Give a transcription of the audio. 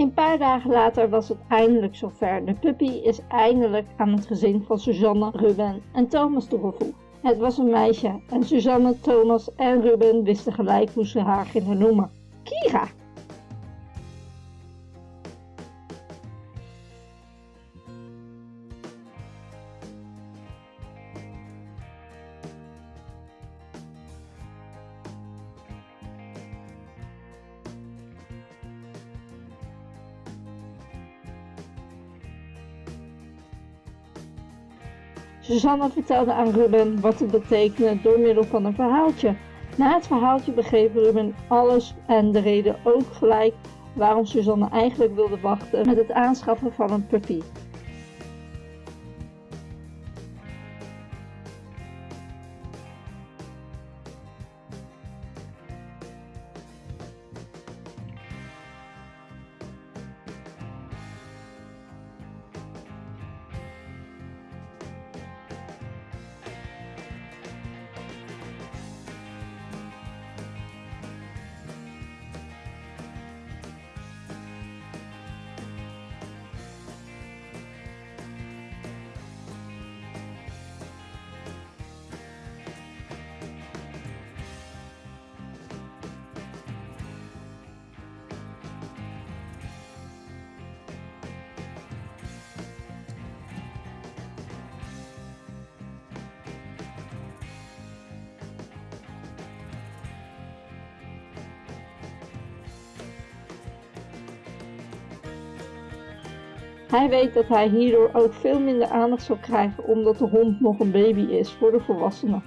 Een paar dagen later was het eindelijk zover. De puppy is eindelijk aan het gezin van Suzanne, Ruben en Thomas toegevoegd. Het was een meisje en Suzanne, Thomas en Ruben wisten gelijk hoe ze haar gingen noemen. Kira! Susanne vertelde aan Ruben wat het betekende door middel van een verhaaltje. Na het verhaaltje begreep Ruben alles en de reden ook gelijk waarom Susanne eigenlijk wilde wachten met het aanschaffen van een puppy. Hij weet dat hij hierdoor ook veel minder aandacht zal krijgen omdat de hond nog een baby is voor de volwassenen.